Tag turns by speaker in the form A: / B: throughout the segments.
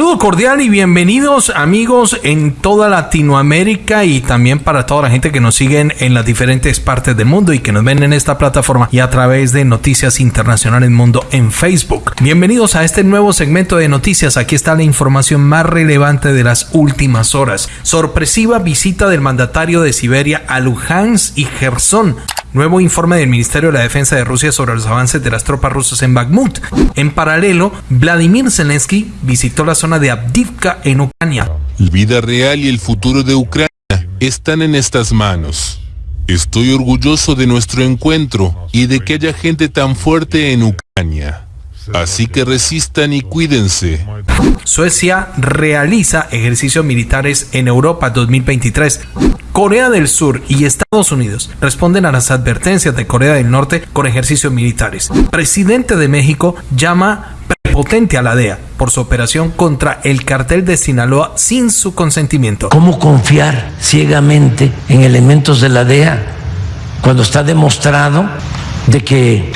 A: Saludo cordial y bienvenidos amigos en toda Latinoamérica y también para toda la gente que nos siguen en las diferentes partes del mundo y que nos ven en esta plataforma y a través de Noticias Internacionales Mundo en Facebook. Bienvenidos a este nuevo segmento de noticias. Aquí está la información más relevante de las últimas horas. Sorpresiva visita del mandatario de Siberia a Luhansk y Gerson. Nuevo informe del Ministerio de la Defensa de Rusia sobre los avances de las tropas rusas en Bakhmut. En paralelo, Vladimir Zelensky visitó la zona de Abdivka en Ucrania.
B: La vida real y el futuro de Ucrania están en estas manos. Estoy orgulloso de nuestro encuentro y de que haya gente tan fuerte en Ucrania. Así que resistan y cuídense.
A: Suecia realiza ejercicios militares en Europa 2023. Corea del Sur y Estados Unidos responden a las advertencias de Corea del Norte con ejercicios militares. Presidente de México llama prepotente a la DEA por su operación contra el cartel de Sinaloa sin su consentimiento.
C: ¿Cómo confiar ciegamente en elementos de la DEA cuando está demostrado de que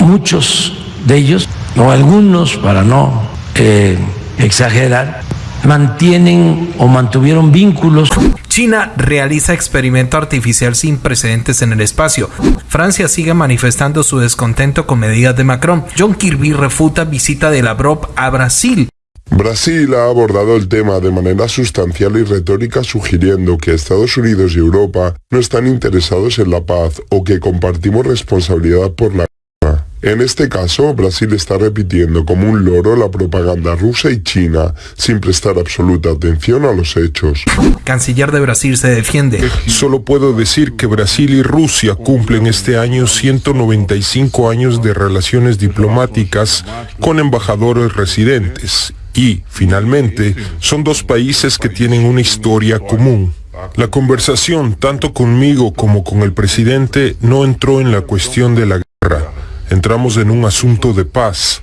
C: muchos de ellos, o algunos, para no eh, exagerar, mantienen o mantuvieron vínculos.
A: China realiza experimento artificial sin precedentes en el espacio. Francia sigue manifestando su descontento con medidas de Macron. John Kirby refuta visita de Lavrov a Brasil.
D: Brasil ha abordado el tema de manera sustancial y retórica sugiriendo que Estados Unidos y Europa no están interesados en la paz o que compartimos responsabilidad por la en este caso, Brasil está repitiendo como un loro la propaganda rusa y china, sin prestar absoluta atención a los hechos.
A: Canciller de Brasil se defiende.
E: Solo puedo decir que Brasil y Rusia cumplen este año 195 años de relaciones diplomáticas con embajadores residentes y, finalmente, son dos países que tienen una historia común. La conversación, tanto conmigo como con el presidente, no entró en la cuestión de la guerra entramos en un asunto de paz.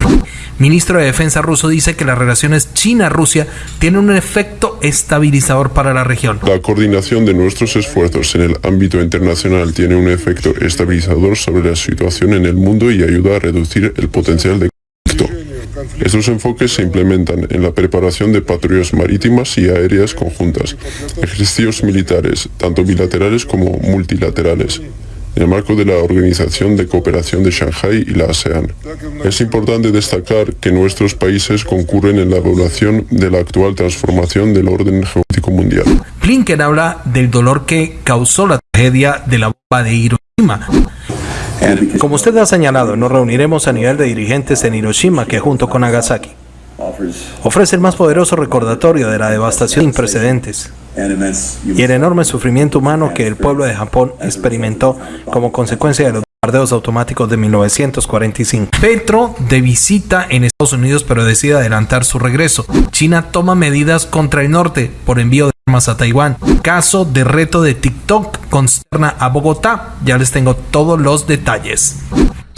A: Ministro de Defensa ruso dice que las relaciones China-Rusia tienen un efecto estabilizador para la región.
D: La coordinación de nuestros esfuerzos en el ámbito internacional tiene un efecto estabilizador sobre la situación en el mundo y ayuda a reducir el potencial de conflicto. Estos enfoques se implementan en la preparación de patrullas marítimas y aéreas conjuntas, ejercicios militares, tanto bilaterales como multilaterales, en el marco de la Organización de Cooperación de Shanghai y la ASEAN. Es importante destacar que nuestros países concurren en la evaluación de la actual transformación del orden geopolítico mundial.
A: Blinken habla del dolor que causó la tragedia de la bomba de Hiroshima. Como usted ha señalado, nos reuniremos a nivel de dirigentes en Hiroshima que junto con Nagasaki ofrece el más poderoso recordatorio de la devastación sin precedentes y el enorme sufrimiento humano que el pueblo de Japón experimentó como consecuencia de los bombardeos automáticos de 1945. Petro de visita en Estados Unidos pero decide adelantar su regreso. China toma medidas contra el norte por envío de armas a Taiwán. Caso de reto de TikTok consterna a Bogotá. Ya les tengo todos los detalles.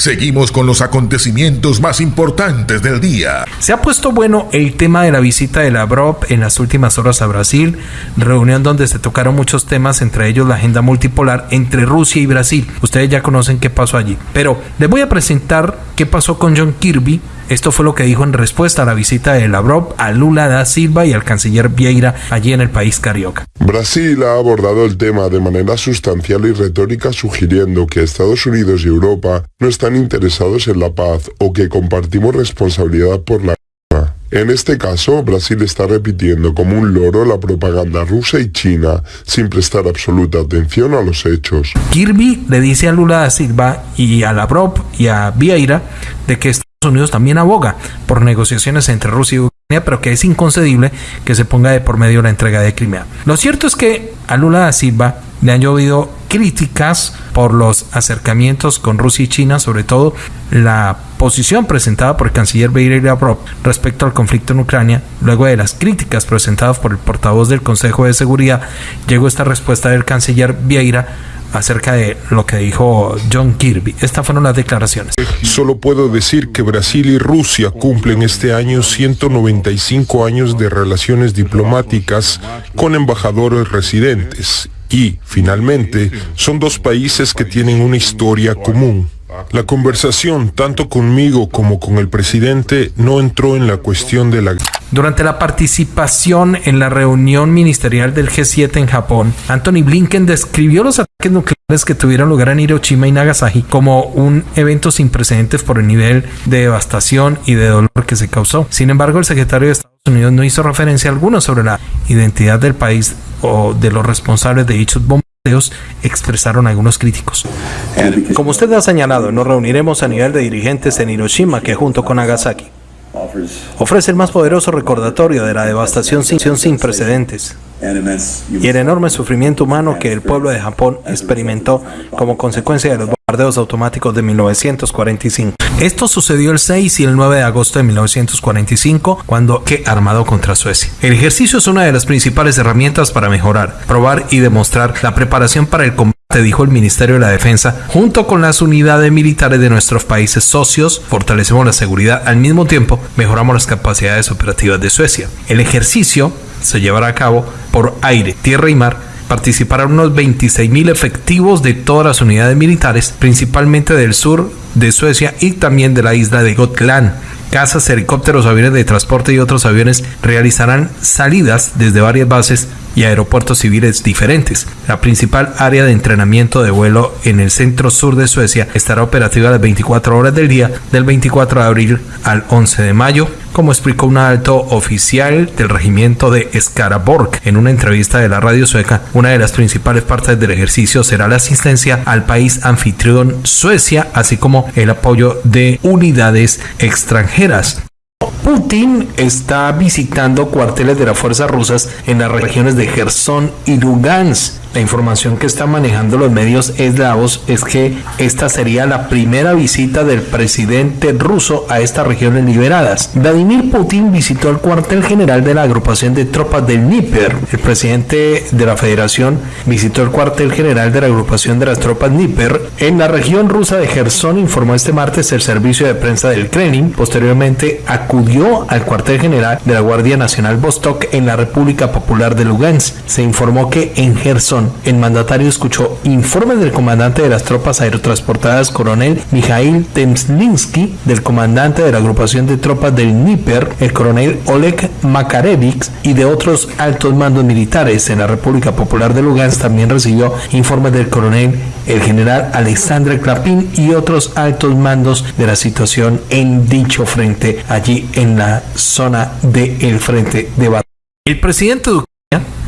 F: Seguimos con los acontecimientos más importantes del día.
A: Se ha puesto bueno el tema de la visita de Lavrov en las últimas horas a Brasil, reunión donde se tocaron muchos temas, entre ellos la agenda multipolar entre Rusia y Brasil. Ustedes ya conocen qué pasó allí. Pero les voy a presentar qué pasó con John Kirby, esto fue lo que dijo en respuesta a la visita de Lavrov a Lula da Silva y al canciller Vieira allí en el país carioca.
D: Brasil ha abordado el tema de manera sustancial y retórica sugiriendo que Estados Unidos y Europa no están interesados en la paz o que compartimos responsabilidad por la guerra. En este caso, Brasil está repitiendo como un loro la propaganda rusa y china, sin prestar absoluta atención a los hechos.
A: Kirby le dice a Lula da Silva y a Lavrov y a Vieira de que Unidos también aboga por negociaciones entre Rusia y Ucrania, pero que es inconcebible que se ponga de por medio la entrega de Crimea. Lo cierto es que a Lula da Silva le han llovido críticas por los acercamientos con Rusia y China, sobre todo la posición presentada por el canciller Beir Lavrov respecto al conflicto en Ucrania. Luego de las críticas presentadas por el portavoz del Consejo de Seguridad, llegó esta respuesta del canciller Vieira acerca de lo que dijo John Kirby. Estas fueron las declaraciones.
E: Solo puedo decir que Brasil y Rusia cumplen este año 195 años de relaciones diplomáticas con embajadores residentes y, finalmente, son dos países que tienen una historia común. La conversación, tanto conmigo como con el presidente, no entró en la cuestión de la...
A: Durante la participación en la reunión ministerial del G7 en Japón, Anthony Blinken describió los ataques nucleares que tuvieron lugar en Hiroshima y Nagasaki como un evento sin precedentes por el nivel de devastación y de dolor que se causó. Sin embargo, el secretario de Estados Unidos no hizo referencia alguna sobre la identidad del país o de los responsables de dichos bombardeos, expresaron algunos críticos. Como usted ha señalado, nos reuniremos a nivel de dirigentes en Hiroshima que junto con Nagasaki ofrece el más poderoso recordatorio de la devastación sin, sin precedentes y el enorme sufrimiento humano que el pueblo de Japón experimentó como consecuencia de los bombardeos automáticos de 1945. Esto sucedió el 6 y el 9 de agosto de 1945, cuando que armado contra Suecia. El ejercicio es una de las principales herramientas para mejorar, probar y demostrar la preparación para el combate dijo el Ministerio de la Defensa, junto con las unidades militares de nuestros países socios, fortalecemos la seguridad, al mismo tiempo mejoramos las capacidades operativas de Suecia. El ejercicio se llevará a cabo por aire, tierra y mar participarán unos 26.000 efectivos de todas las unidades militares, principalmente del sur de Suecia y también de la isla de Gotland. Casas, helicópteros, aviones de transporte y otros aviones realizarán salidas desde varias bases y aeropuertos civiles diferentes. La principal área de entrenamiento de vuelo en el centro sur de Suecia estará operativa las 24 horas del día del 24 de abril al 11 de mayo, como explicó un alto oficial del regimiento de Skaraborg en una entrevista de la radio sueca. Una de las principales partes del ejercicio será la asistencia al país anfitrión Suecia, así como el apoyo de unidades extranjeras. Putin está visitando cuarteles de las fuerzas rusas en las regiones de Gerson y Lugansk la información que están manejando los medios eslavos es que esta sería la primera visita del presidente ruso a estas regiones liberadas. Vladimir Putin visitó el cuartel general de la agrupación de tropas del Dnieper. El presidente de la federación visitó el cuartel general de la agrupación de las tropas Dnieper en la región rusa de Gerson, informó este martes el servicio de prensa del Kremlin. Posteriormente acudió al cuartel general de la Guardia Nacional Vostok en la República Popular de Lugansk. Se informó que en Gerson el mandatario escuchó informes del comandante de las tropas aerotransportadas, coronel Mikhail Temslinsky, del comandante de la agrupación de tropas del Dnieper, el coronel Oleg Makarevich, y de otros altos mandos militares. En la República Popular de Lugansk también recibió informes del coronel el general Alexander Klapin y otros altos mandos de la situación en dicho frente, allí en la zona del frente de batalla. El presidente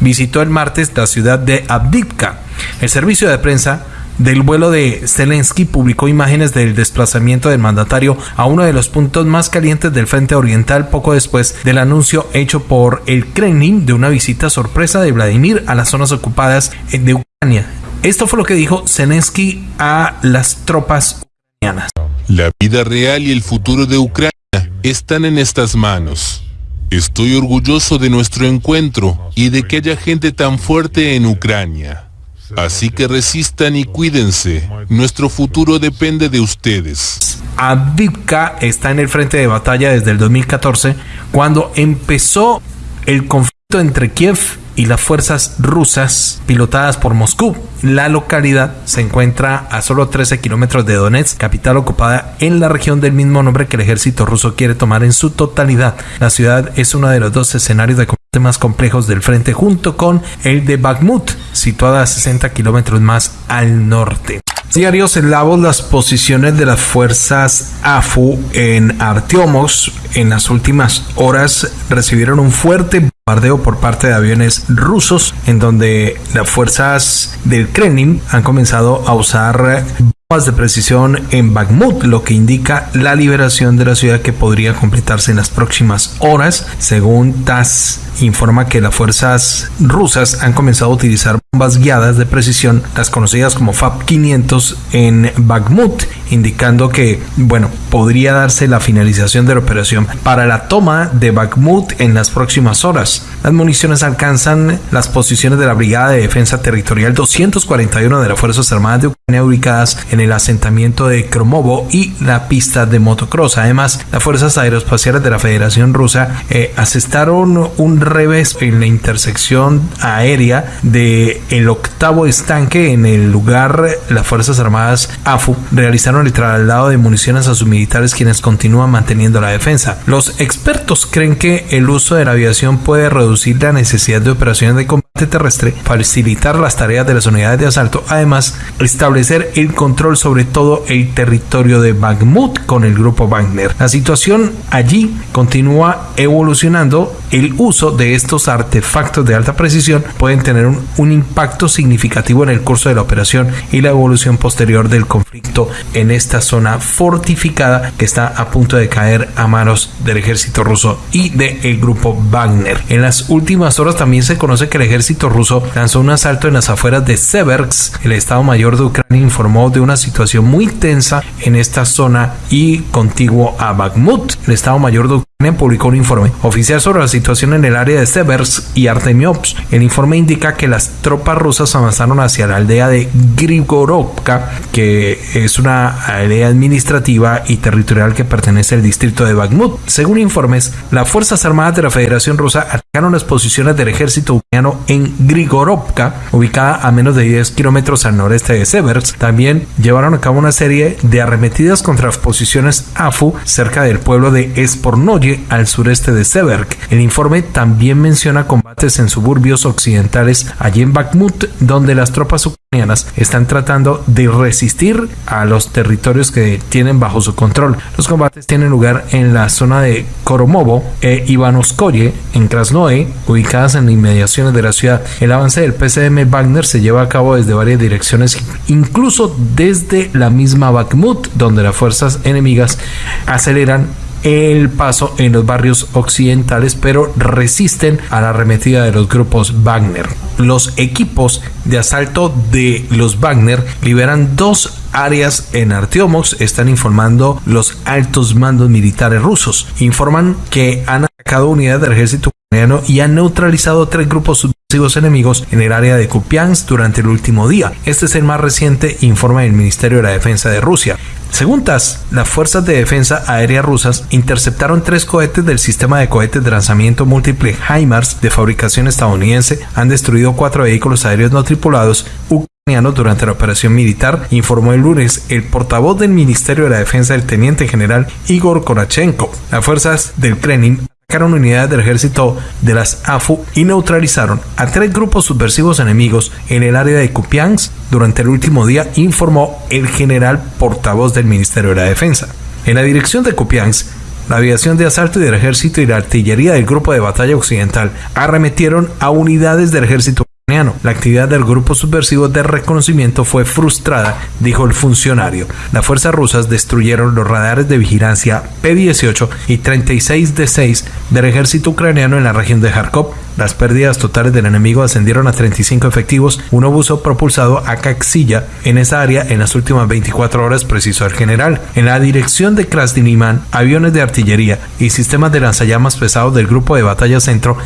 A: visitó el martes la ciudad de Abdivka. El servicio de prensa del vuelo de Zelensky publicó imágenes del desplazamiento del mandatario a uno de los puntos más calientes del frente oriental poco después del anuncio hecho por el Kremlin de una visita sorpresa de Vladimir a las zonas ocupadas de Ucrania. Esto fue lo que dijo Zelensky a las tropas ucranianas.
B: La vida real y el futuro de Ucrania están en estas manos. Estoy orgulloso de nuestro encuentro y de que haya gente tan fuerte en Ucrania. Así que resistan y cuídense. Nuestro futuro depende de ustedes.
A: Avivka está en el frente de batalla desde el 2014, cuando empezó el conflicto entre Kiev y las fuerzas rusas pilotadas por Moscú. La localidad se encuentra a solo 13 kilómetros de Donetsk, capital ocupada en la región del mismo nombre que el ejército ruso quiere tomar en su totalidad. La ciudad es uno de los dos escenarios de combate más complejos del frente junto con el de Bakhmut, situada a 60 kilómetros más al norte. Diarios eslavos las posiciones de las fuerzas AFU en Artiomos en las últimas horas recibieron un fuerte bombardeo por parte de aviones rusos en donde las fuerzas del Kremlin han comenzado a usar de precisión en Bakhmut, lo que indica la liberación de la ciudad que podría completarse en las próximas horas. Según TASS, informa que las fuerzas rusas han comenzado a utilizar bombas guiadas de precisión, las conocidas como FAB-500 en Bakhmut, indicando que, bueno, podría darse la finalización de la operación para la toma de Bakhmut en las próximas horas. Las municiones alcanzan las posiciones de la Brigada de Defensa Territorial 241 de las Fuerzas Armadas de Ucrania ubicadas en el asentamiento de Kromovo y la pista de motocross. Además, las Fuerzas Aeroespaciales de la Federación Rusa eh, asestaron un revés en la intersección aérea de octavo estanque en el lugar las Fuerzas Armadas AFU realizaron el traslado de municiones a sus militares quienes continúan manteniendo la defensa. Los expertos creen que el uso de la aviación puede reducir la necesidad de operaciones de combate terrestre, facilitar las tareas de las unidades de asalto, además establecer el control sobre todo el territorio de Bakhmut con el grupo Wagner. La situación allí continúa evolucionando. El uso de estos artefactos de alta precisión pueden tener un, un impacto significativo en el curso de la operación y la evolución posterior del conflicto en esta zona fortificada que está a punto de caer a manos del ejército ruso y del grupo Wagner. En las últimas horas también se conoce que el ejército ruso lanzó un asalto en las afueras de Seversk. El Estado Mayor de Ucrania informó de una situación muy tensa en esta zona y contiguo a Bakhmut. El Estado Mayor de publicó un informe oficial sobre la situación en el área de Seversk y Artemiops. El informe indica que las tropas rusas avanzaron hacia la aldea de Grigorovka, que es una aldea administrativa y territorial que pertenece al distrito de Bakhmut. Según informes, las Fuerzas Armadas de la Federación Rusa atacaron las posiciones del ejército ucraniano en Grigorovka, ubicada a menos de 10 kilómetros al noreste de Seversk. También llevaron a cabo una serie de arremetidas contra las posiciones AFU cerca del pueblo de Espornoye al sureste de Severk. El informe también menciona combates en suburbios occidentales allí en Bakhmut, donde las tropas ucranianas están tratando de resistir a los territorios que tienen bajo su control. Los combates tienen lugar en la zona de Koromovo e Ivanoskoye, en Krasnoe, ubicadas en inmediaciones de la ciudad. El avance del PCM Wagner se lleva a cabo desde varias direcciones, incluso desde la misma Bakhmut, donde las fuerzas enemigas aceleran el paso en los barrios occidentales, pero resisten a la arremetida de los grupos Wagner. Los equipos de asalto de los Wagner liberan dos áreas en Artiomox, están informando los altos mandos militares rusos. Informan que han atacado unidades del ejército ucraniano y han neutralizado tres grupos subversivos enemigos en el área de Kupiansk durante el último día. Este es el más reciente informe del Ministerio de la Defensa de Rusia. Según TAS, las fuerzas de defensa aérea rusas interceptaron tres cohetes del sistema de cohetes de lanzamiento múltiple HIMARS de fabricación estadounidense, han destruido cuatro vehículos aéreos no tripulados ucranianos durante la operación militar, informó el lunes el portavoz del Ministerio de la Defensa del teniente general Igor Konachenko. Las fuerzas del Kremlin atacaron unidades del ejército de las AFU y neutralizaron a tres grupos subversivos enemigos en el área de Kupiansk durante el último día, informó el general portavoz del Ministerio de la Defensa. En la dirección de Kupiansk, la aviación de asalto del ejército y la artillería del grupo de batalla occidental arremetieron a unidades del ejército la actividad del grupo subversivo de reconocimiento fue frustrada, dijo el funcionario. Las fuerzas rusas destruyeron los radares de vigilancia P-18 y 36 D-6 del ejército ucraniano en la región de Kharkov. Las pérdidas totales del enemigo ascendieron a 35 efectivos, un obuso propulsado a Caxilla en esa área en las últimas 24 horas, precisó el general. En la dirección de Krasniniman, aviones de artillería y sistemas de lanzallamas pesados del grupo de batalla centro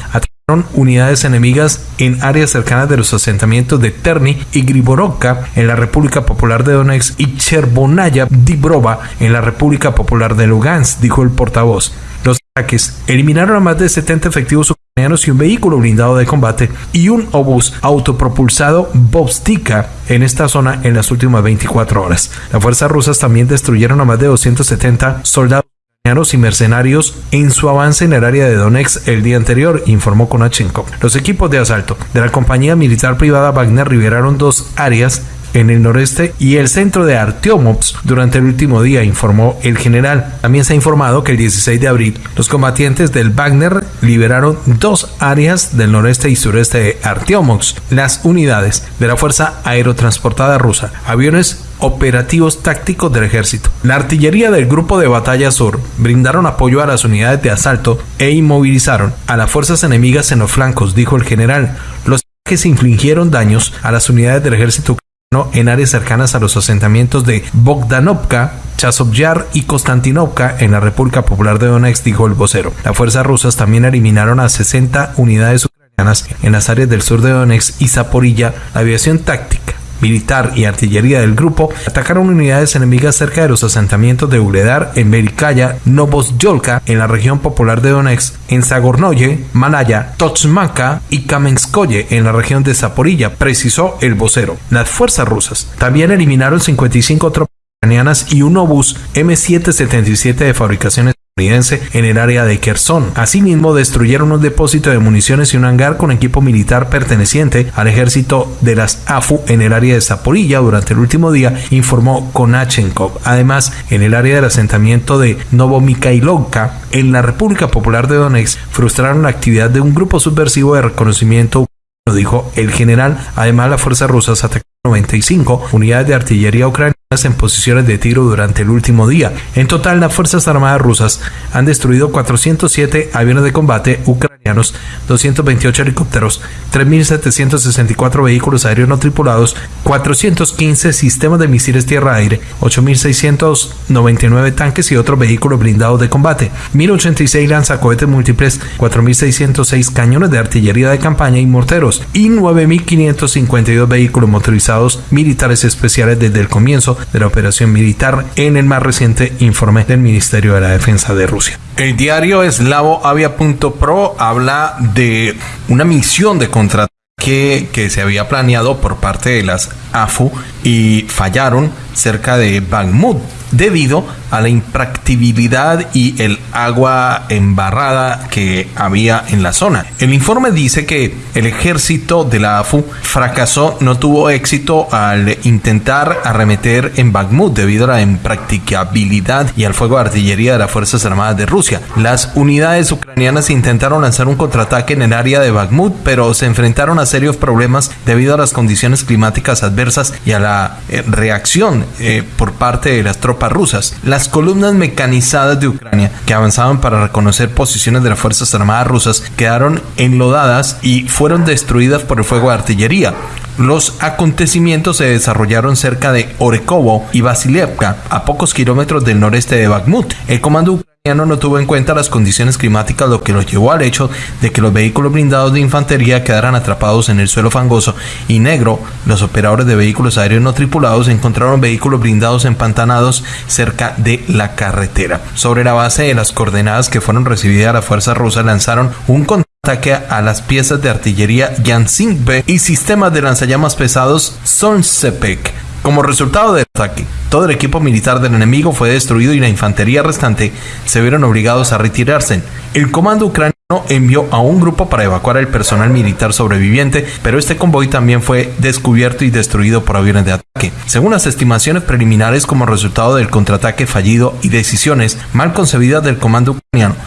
A: unidades enemigas en áreas cercanas de los asentamientos de Terni y Griborovka en la República Popular de Donetsk y Chervonaya Dibrova en la República Popular de Lugansk, dijo el portavoz. Los ataques eliminaron a más de 70 efectivos ucranianos y un vehículo blindado de combate y un obús autopropulsado Bobstika en esta zona en las últimas 24 horas. Las fuerzas rusas también destruyeron a más de 270 soldados y mercenarios en su avance en el área de Donetsk el día anterior, informó Konachenko. Los equipos de asalto de la compañía militar privada Wagner liberaron dos áreas en el noreste y el centro de Artyomovsk durante el último día, informó el general. También se ha informado que el 16 de abril los combatientes del Wagner liberaron dos áreas del noreste y sureste de Artyomovsk. Las unidades de la Fuerza Aerotransportada Rusa, aviones operativos tácticos del ejército. La artillería del Grupo de Batalla Sur brindaron apoyo a las unidades de asalto e inmovilizaron a las fuerzas enemigas en los flancos, dijo el general. Los ataques infligieron daños a las unidades del ejército ucraniano en áreas cercanas a los asentamientos de Bogdanovka, Chasovyar y Konstantinovka en la República Popular de Donetsk, dijo el vocero. Las fuerzas rusas también eliminaron a 60 unidades ucranianas en las áreas del sur de Donetsk y Zaporilla. La aviación táctica militar y artillería del grupo atacaron unidades enemigas cerca de los asentamientos de Uledar, en Berikaya, Novosyolka, en la región popular de Donetsk, en Zagornoye, Malaya, Tochmaka y Kamenskoye, en la región de Zaporilla, precisó el vocero. Las fuerzas rusas también eliminaron 55 tropas ucranianas y un obús M777 de fabricación estadounidense en el área de Kherson. Asimismo, destruyeron un depósito de municiones y un hangar con equipo militar perteneciente al ejército de las AFU en el área de Zaporilla durante el último día, informó Konachenkov. Además, en el área del asentamiento de Novomikhailovka, en la República Popular de Donetsk, frustraron la actividad de un grupo subversivo de reconocimiento dijo el general. Además, las fuerzas rusas atacaron 95 unidades de artillería ucranianas en posiciones de tiro durante el último día. En total, las Fuerzas Armadas rusas han destruido 407 aviones de combate ucranianos, 228 helicópteros, 3.764 vehículos aéreos no tripulados, 415 sistemas de misiles tierra-aire, 8.699 tanques y otros vehículos blindados de combate, 1.086 lanzacohetes múltiples, 4.606 cañones de artillería de campaña y morteros y 9.552 vehículos motorizados militares especiales desde el comienzo de la operación militar en el más reciente informe del Ministerio de la Defensa de Rusia. El diario eslavo avia.pro habla de una misión de contraataque que se había planeado por parte de las AFU y fallaron cerca de Bakhmut debido a la impractibilidad y el agua embarrada que había en la zona. El informe dice que el ejército de la AFU fracasó, no tuvo éxito al intentar arremeter en Bakhmut debido a la impracticabilidad y al fuego de artillería de las Fuerzas Armadas de Rusia. Las unidades ucranianas intentaron lanzar un contraataque en el área de Bakhmut, pero se enfrentaron a serios problemas debido a las condiciones climáticas adversas y a la eh, reacción eh, por parte de las tropas rusas. Las columnas mecanizadas de Ucrania que avanzaban para reconocer posiciones de las Fuerzas Armadas rusas quedaron enlodadas y fueron destruidas por el fuego de artillería. Los acontecimientos se desarrollaron cerca de Orekovo y Vasilevka, a pocos kilómetros del noreste de Bakhmut. El comando no tuvo en cuenta las condiciones climáticas, lo que lo llevó al hecho de que los vehículos blindados de infantería quedaran atrapados en el suelo fangoso y negro. Los operadores de vehículos aéreos no tripulados encontraron vehículos blindados empantanados cerca de la carretera. Sobre la base de las coordenadas que fueron recibidas, las fuerzas rusas lanzaron un ataque a las piezas de artillería B y sistemas de lanzallamas pesados Solsepek como resultado del ataque, todo el equipo militar del enemigo fue destruido y la infantería restante se vieron obligados a retirarse. El comando ucraniano envió a un grupo para evacuar el personal militar sobreviviente, pero este convoy también fue descubierto y destruido por aviones de ataque. Según las estimaciones preliminares como resultado del contraataque fallido y decisiones mal concebidas del comando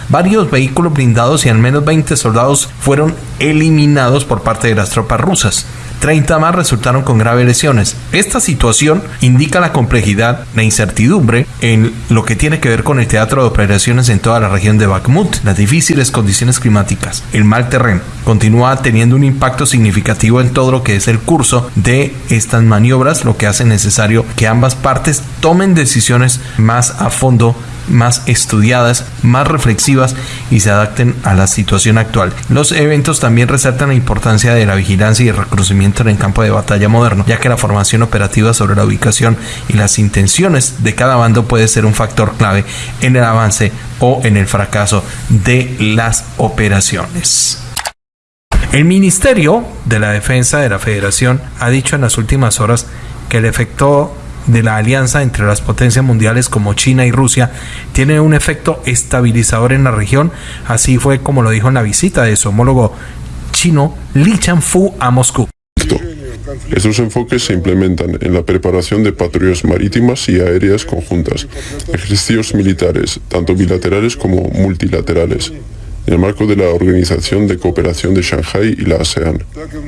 A: varios vehículos blindados y al menos 20 soldados fueron eliminados por parte de las tropas rusas. 30 más resultaron con graves lesiones. Esta situación indica la complejidad, la incertidumbre en lo que tiene que ver con el teatro de operaciones en toda la región de Bakhmut, las difíciles condiciones climáticas, el mal terreno. Continúa teniendo un impacto significativo en todo lo que es el curso de estas maniobras, lo que hace necesario que ambas partes tomen decisiones más a fondo más estudiadas, más reflexivas y se adapten a la situación actual. Los eventos también resaltan la importancia de la vigilancia y el reconocimiento en el campo de batalla moderno, ya que la formación operativa sobre la ubicación y las intenciones de cada bando puede ser un factor clave en el avance o en el fracaso de las operaciones. El Ministerio de la Defensa de la Federación ha dicho en las últimas horas que el efecto de la alianza entre las potencias mundiales como China y Rusia tiene un efecto estabilizador en la región, así fue como lo dijo en la visita de su homólogo chino Li Chanfu a Moscú.
D: Estos enfoques se implementan en la preparación de patrullas marítimas y aéreas conjuntas, ejercicios militares, tanto bilaterales como multilaterales, en el marco de la Organización de Cooperación de Shanghai y la ASEAN.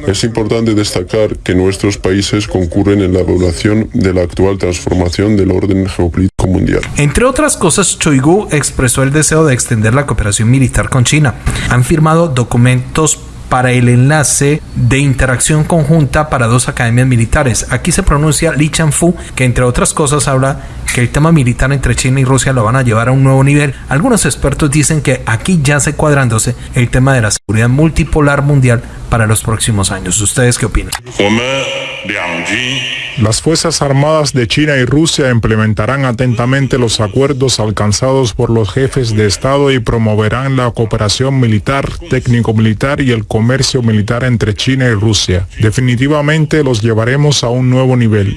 D: Es importante destacar que nuestros países concurren en la evaluación de la actual transformación del orden geopolítico mundial.
A: Entre otras cosas, Choigu expresó el deseo de extender la cooperación militar con China. Han firmado documentos para el enlace de interacción conjunta para dos academias militares. Aquí se pronuncia Li Chanfu, que entre otras cosas habla que el tema militar entre China y Rusia lo van a llevar a un nuevo nivel. Algunos expertos dicen que aquí ya se cuadrándose el tema de la seguridad multipolar mundial para los próximos años. ¿Ustedes qué opinan?
E: Las Fuerzas Armadas de China y Rusia implementarán atentamente los acuerdos alcanzados por los jefes de Estado y promoverán la cooperación militar, técnico-militar y el comercio militar entre China y Rusia. Definitivamente los llevaremos a un nuevo nivel.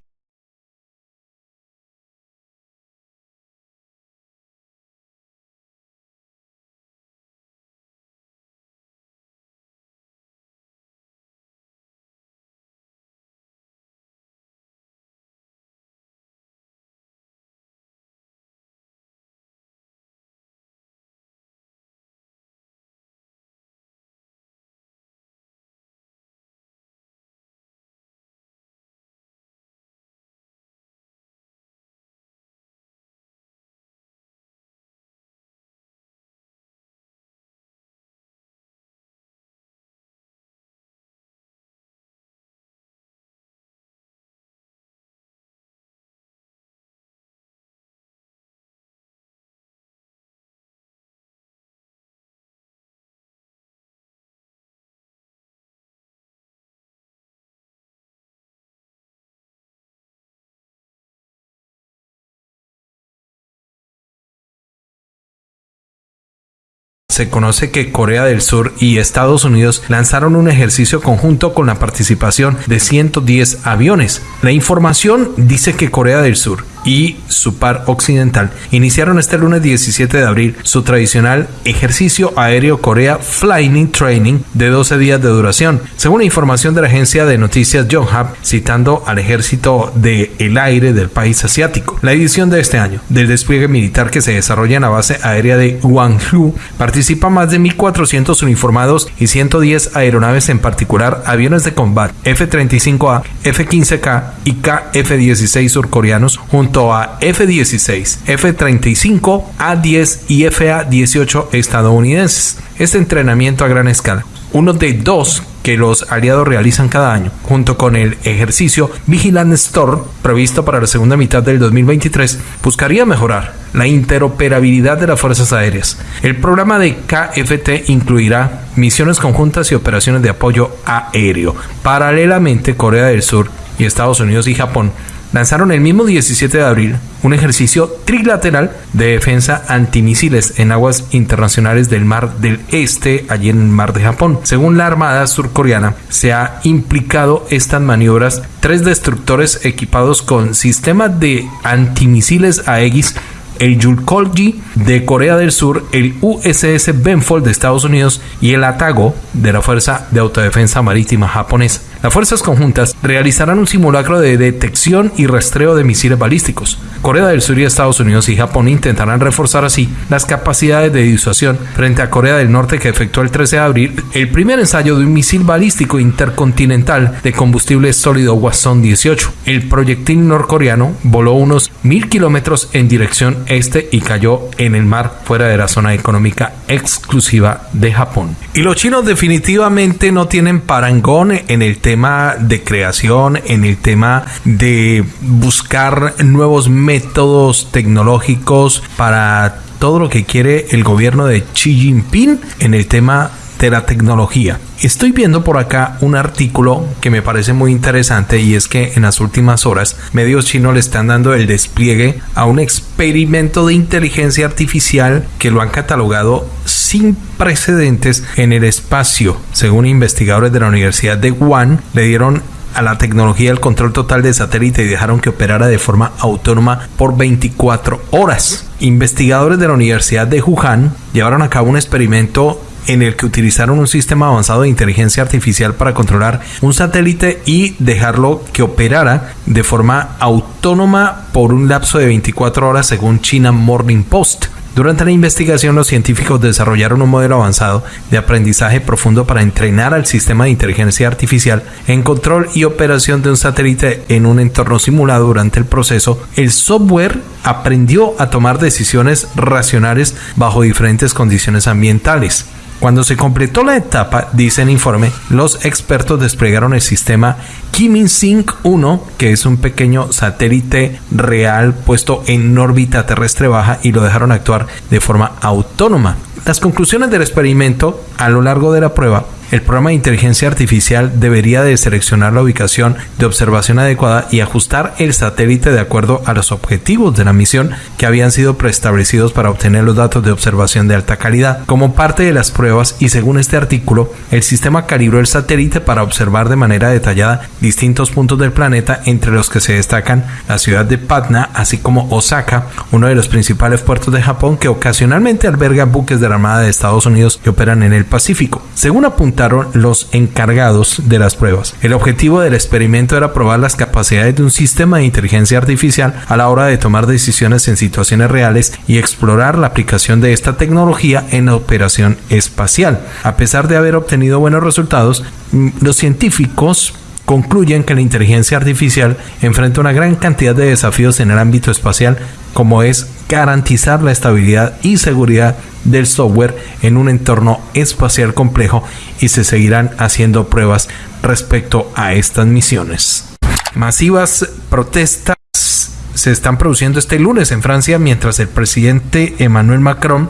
A: Se conoce que Corea del Sur y Estados Unidos lanzaron un ejercicio conjunto con la participación de 110 aviones. La información dice que Corea del Sur y su par occidental iniciaron este lunes 17 de abril su tradicional ejercicio aéreo Corea Flying Training de 12 días de duración, según información de la agencia de noticias Yonhap, citando al ejército del el aire del país asiático. La edición de este año del despliegue militar que se desarrolla en la base aérea de Gwangju participa más de 1.400 uniformados y 110 aeronaves, en particular aviones de combate F-35A, F-15K y KF-16 surcoreanos, junto a F-16, F-35, A-10 y FA-18 estadounidenses. Este entrenamiento a gran escala, uno de dos que los aliados realizan cada año, junto con el ejercicio Vigilant Storm previsto para la segunda mitad del 2023, buscaría mejorar la interoperabilidad de las fuerzas aéreas. El programa de KFT incluirá misiones conjuntas y operaciones de apoyo aéreo. Paralelamente, Corea del Sur y Estados Unidos y Japón lanzaron el mismo 17 de abril un ejercicio trilateral de defensa antimisiles en aguas internacionales del Mar del Este, allí en el Mar de Japón. Según la Armada surcoreana, se ha implicado estas maniobras tres destructores equipados con sistemas de antimisiles Aegis el Yulkolji de Corea del Sur, el USS Benfold de Estados Unidos y el Atago de la Fuerza de Autodefensa Marítima japonesa. Las fuerzas conjuntas realizarán un simulacro de detección y rastreo de misiles balísticos. Corea del Sur y Estados Unidos y Japón intentarán reforzar así las capacidades de disuasión frente a Corea del Norte que efectuó el 13 de abril el primer ensayo de un misil balístico intercontinental de combustible sólido Hwasong 18. El proyectil norcoreano voló unos mil kilómetros en dirección este y cayó en el mar fuera de la zona económica exclusiva de Japón. Y los chinos definitivamente no tienen parangón en el tema de creación, en el tema de buscar nuevos métodos tecnológicos para todo lo que quiere el gobierno de Xi Jinping en el tema la tecnología. Estoy viendo por acá un artículo que me parece muy interesante y es que en las últimas horas medios chinos le están dando el despliegue a un experimento de inteligencia artificial que lo han catalogado sin precedentes en el espacio. Según investigadores de la Universidad de Wuhan, le dieron a la tecnología el control total de satélite y dejaron que operara de forma autónoma por 24 horas. Investigadores de la Universidad de Wuhan llevaron a cabo un experimento en el que utilizaron un sistema avanzado de inteligencia artificial para controlar un satélite y dejarlo que operara de forma autónoma por un lapso de 24 horas según China Morning Post. Durante la investigación, los científicos desarrollaron un modelo avanzado de aprendizaje profundo para entrenar al sistema de inteligencia artificial en control y operación de un satélite en un entorno simulado durante el proceso. El software aprendió a tomar decisiones racionales bajo diferentes condiciones ambientales. Cuando se completó la etapa, dice el informe, los expertos desplegaron el sistema Kimin-Sync 1, que es un pequeño satélite real puesto en órbita terrestre baja y lo dejaron actuar de forma autónoma. Las conclusiones del experimento a lo largo de la prueba el programa de inteligencia artificial debería de seleccionar la ubicación de observación adecuada y ajustar el satélite de acuerdo a los objetivos de la misión que habían sido preestablecidos para obtener los datos de observación de alta calidad. Como parte de las pruebas y según este artículo, el sistema calibró el satélite para observar de manera detallada distintos puntos del planeta entre los que se destacan la ciudad de Patna, así como Osaka, uno de los principales puertos de Japón que ocasionalmente alberga buques de la Armada de Estados Unidos que operan en el Pacífico. Según apunta los encargados de las pruebas. El objetivo del experimento era probar las capacidades de un sistema de inteligencia artificial a la hora de tomar decisiones en situaciones reales y explorar la aplicación de esta tecnología en la operación espacial. A pesar de haber obtenido buenos resultados, mm, los científicos concluyen que la inteligencia artificial enfrenta una gran cantidad de desafíos en el ámbito espacial, como es garantizar la estabilidad y seguridad del software en un entorno espacial complejo y se seguirán haciendo pruebas respecto a estas misiones. Masivas protestas se están produciendo este lunes en Francia mientras el presidente Emmanuel Macron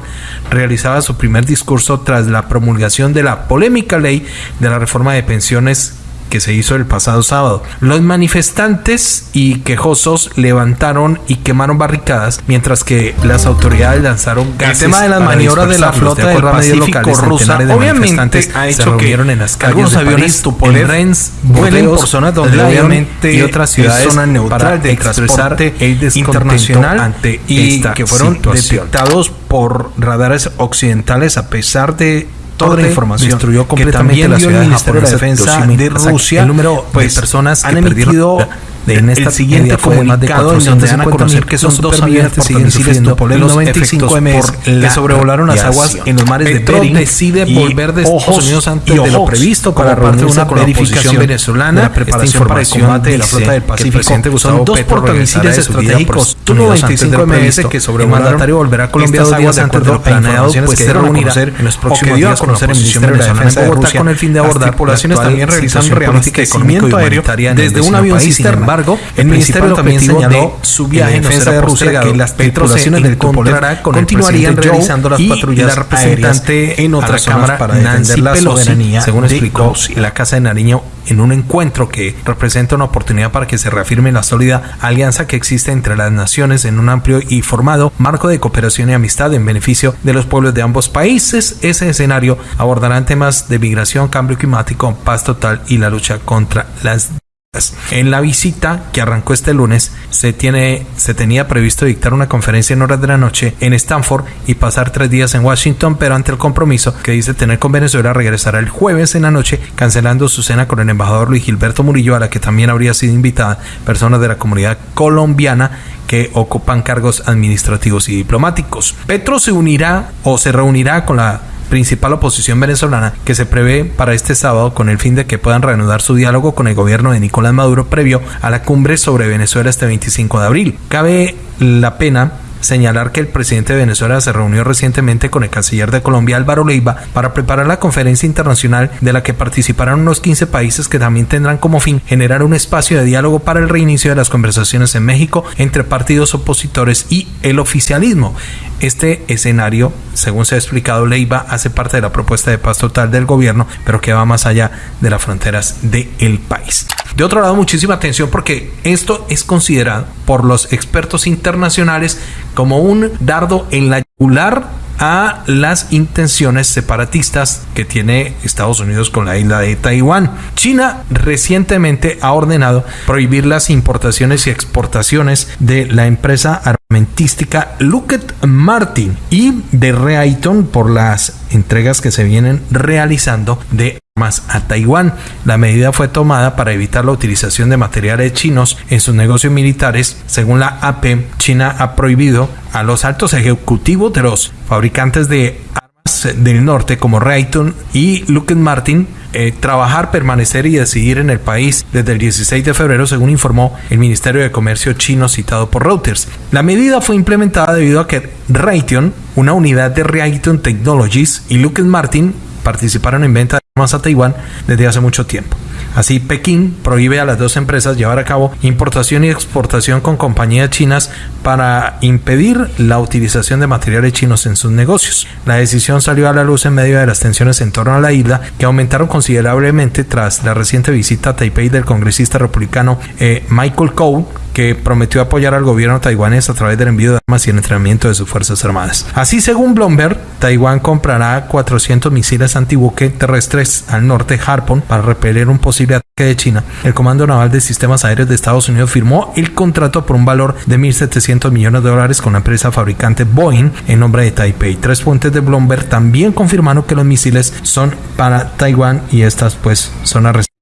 A: realizaba su primer discurso tras la promulgación de la polémica ley de la reforma de pensiones que se hizo el pasado sábado. Los manifestantes y quejosos levantaron y quemaron barricadas, mientras que las autoridades lanzaron gases.
G: El tema de las maniobras de la flota del Pacífico rusa obviamente ha hecho que en las algunos aviones Tupolev vuelen por zonas donde obviamente
A: y otras ciudades
G: zona neutral
A: de expresar el internacional ante y que fueron detectados por radares occidentales a pesar de toda la información
G: destruyó completamente
A: que también
G: la
A: dio
G: ciudad
A: el Ministerio de Defensa de Rusia
G: el número
A: pues,
G: de personas que
A: han emitido
G: de en esta
A: el siguiente comunicado en donde dan a conocer que son dos aviones portamisiles Tupolev 95 MS que sobrevolaron las aguas en los mares de Bering
G: decide volver de Estados Unidos antes de lo previsto
A: para
G: parte de una
A: la
G: verificación venezolana
A: de la preparación para el combate de la flota del Pacífico.
G: son dos portamisiles estratégicos Tu-95 MS que sobrevolaron
A: el mandatario volverá a Colombia dos días
G: de
A: antes de lo planeado pues se reunirá en los próximos días con la
G: el Ministerio de
A: venezolana
G: Defensa
A: en
G: de Rusia
A: con el fin de abordar
G: tripulaciones
A: la
G: también realizan y humanitaria
A: humanitaria
G: desde un avión cisterna.
A: Embargo,
G: El
A: el
G: Ministerio
A: también señaló
G: de
A: su viaje
G: en defensa de Rusia que las
A: tripulaciones del
G: encontrará con el
A: continuarían realizando las patrullas
G: la representante en otra cámara para defender la soberanía
A: según explicó la Casa de Nariño en un encuentro que representa una oportunidad para que se reafirme la sólida alianza que existe entre las naciones en un amplio y formado marco de cooperación y amistad en beneficio de los pueblos de ambos países. Ese escenario abordará temas de migración, cambio climático, paz total y la lucha contra las en la visita que arrancó este lunes, se, tiene, se tenía previsto dictar una conferencia en horas de la noche en Stanford y pasar tres días en Washington, pero ante el compromiso que dice tener con Venezuela, regresará el jueves en la noche, cancelando su cena con el embajador Luis Gilberto Murillo, a la que también habría sido invitada personas de la comunidad colombiana que ocupan cargos administrativos y diplomáticos. Petro se unirá o se reunirá con la principal oposición venezolana que se prevé para este sábado con el fin de que puedan reanudar su diálogo con el gobierno de Nicolás Maduro previo a la cumbre sobre Venezuela este 25 de abril. Cabe la pena señalar que el presidente de Venezuela se reunió recientemente con el canciller de Colombia Álvaro Leiva para preparar la conferencia internacional de la que participarán unos 15 países que también tendrán como fin generar un espacio de diálogo para el reinicio de las conversaciones en México entre partidos opositores y el oficialismo. Este escenario, según se ha explicado, Leiva hace parte de la propuesta de paz total del gobierno, pero que va más allá de las fronteras del país. De otro lado, muchísima atención porque esto es considerado por los expertos internacionales como un dardo en la yugular a las intenciones separatistas que tiene Estados Unidos con la isla de Taiwán. China recientemente ha ordenado prohibir las importaciones y exportaciones de la empresa armamentística Lockheed Martin y de Raytheon por las entregas que se vienen realizando de armas a Taiwán. La medida fue tomada para evitar la utilización de materiales chinos en sus negocios militares. Según la AP, China ha prohibido a los altos ejecutivos de los fabricantes de armas del norte como Raytheon y Lockheed Martin eh, trabajar, permanecer y decidir en el país desde el 16 de febrero, según informó el Ministerio de Comercio chino citado por Reuters. La medida fue implementada debido a que Raytheon, una unidad de Raytheon Technologies y Lockheed Martin participaron en venta de armas a Taiwán desde hace mucho tiempo. Así, Pekín prohíbe a las dos empresas llevar a cabo importación y exportación con compañías chinas para impedir la utilización de materiales chinos en sus negocios. La decisión salió a la luz en medio de las tensiones en torno a la isla, que aumentaron considerablemente tras la reciente visita a Taipei del congresista republicano eh, Michael Coe, que prometió apoyar al gobierno taiwanés a través del envío de armas y el entrenamiento de sus fuerzas armadas. Así, según Bloomberg, Taiwán comprará 400 misiles antibuque terrestres al norte Harpoon para repeler un posible ataque de China. El Comando Naval de Sistemas Aéreos de Estados Unidos firmó el contrato por un valor de 1.700 millones de dólares con la empresa fabricante Boeing en nombre de Taipei. Tres fuentes de Bloomberg también confirmaron que los misiles son para Taiwán y estas pues son restricciones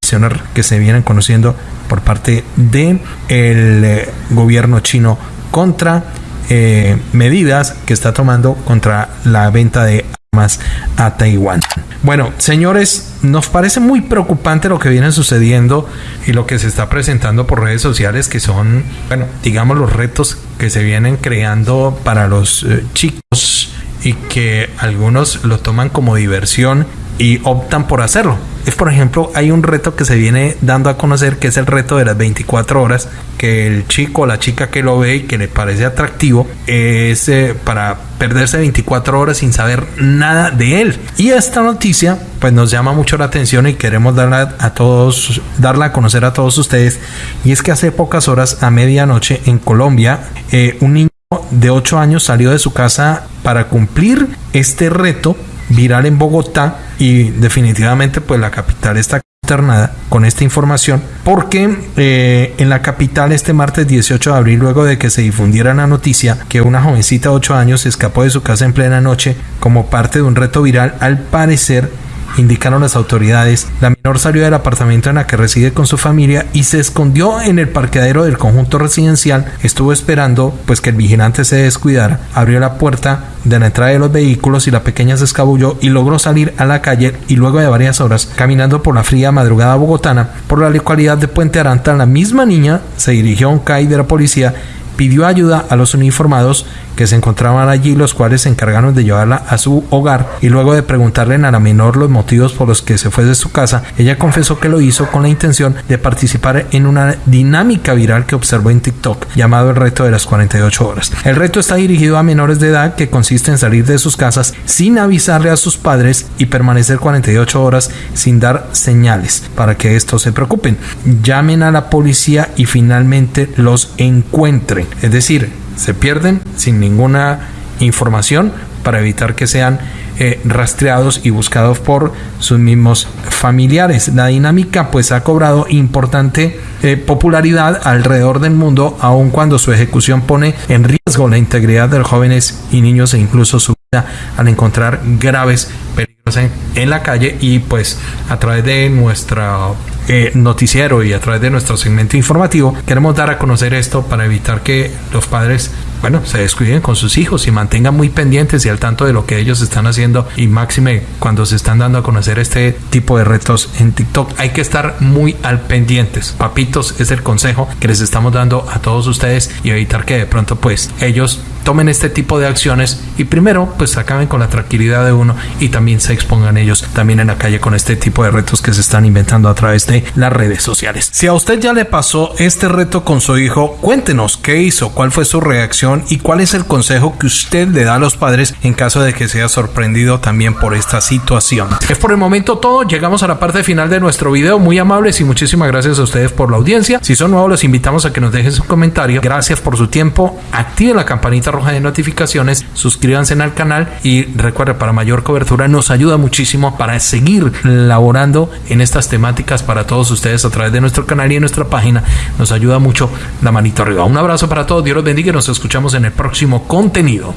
A: que se vienen conociendo por parte de el eh, gobierno chino contra eh, medidas que está tomando contra la venta de armas a Taiwán. Bueno, señores, nos parece muy preocupante lo que viene sucediendo y lo que se está presentando por redes sociales, que son, bueno, digamos los retos que se vienen creando para los eh, chicos y que algunos lo toman como diversión y optan por hacerlo. Es por ejemplo, hay un reto que se viene dando a conocer que es el reto de las 24 horas, que el chico o la chica que lo ve y que le parece atractivo es eh, para perderse 24 horas sin saber nada de él. Y esta noticia pues nos llama mucho la atención y queremos darla a todos, darla a conocer a todos ustedes. Y es que hace pocas horas, a medianoche en Colombia, eh, un niño de 8 años salió de su casa para cumplir este reto viral en Bogotá y definitivamente pues la capital está consternada con esta información porque eh, en la capital este martes 18 de abril luego de que se difundiera la noticia que una jovencita de 8 años escapó de su casa en plena noche como parte de un reto viral al parecer indicaron las autoridades, la menor salió del apartamento en la que reside con su familia y se escondió en el parqueadero del conjunto residencial. Estuvo esperando pues que el vigilante se descuidara, abrió la puerta de la entrada de los vehículos y la pequeña se escabulló y logró salir a la calle y luego de varias horas caminando por la fría madrugada bogotana por la localidad de Puente Aranta, la misma niña se dirigió a un CAI de la policía pidió ayuda a los uniformados que se encontraban allí, los cuales se encargaron de llevarla a su hogar y luego de preguntarle a la menor los motivos por los que se fue de su casa, ella confesó que lo hizo con la intención de participar en una dinámica viral que observó en TikTok llamado el reto de las 48 horas. El reto está dirigido a menores de edad que consiste en salir de sus casas sin avisarle a sus padres y permanecer 48 horas sin dar señales para que estos se preocupen. Llamen a la policía y finalmente los encuentren. Es decir, se pierden sin ninguna información para evitar que sean eh, rastreados y buscados por sus mismos familiares. La dinámica pues ha cobrado importante eh, popularidad alrededor del mundo, aun cuando su ejecución pone en riesgo la integridad de los jóvenes y niños e incluso su vida al encontrar graves peligros en la calle y pues a través de nuestra eh, noticiero y a través de nuestro segmento informativo, queremos dar a conocer esto para evitar que los padres bueno, se descuiden con sus hijos y mantengan muy pendientes y al tanto de lo que ellos están haciendo y máxime cuando se están dando a conocer este tipo de retos en TikTok. Hay que estar muy al pendientes. Papitos es el consejo que les estamos dando a todos ustedes y evitar que de pronto pues ellos tomen este tipo de acciones y primero pues acaben con la tranquilidad de uno y también se expongan ellos también en la calle con este tipo de retos que se están inventando a través de las redes sociales. Si a usted ya le pasó este reto con su hijo, cuéntenos qué hizo, cuál fue su reacción y cuál es el consejo que usted le da a los padres en caso de que sea sorprendido también por esta situación. Es por el momento todo, llegamos a la parte final de nuestro video, muy amables y muchísimas gracias a ustedes por la audiencia. Si son nuevos los invitamos a que nos dejen su comentario. Gracias por su tiempo, active la campanita roja de notificaciones, suscríbanse al canal y recuerde para mayor cobertura nos ayuda muchísimo para seguir laborando en estas temáticas para todos ustedes a través de nuestro canal y en nuestra página. Nos ayuda mucho la manito arriba. Un abrazo para todos, Dios los bendiga y nos escuchamos en el próximo contenido.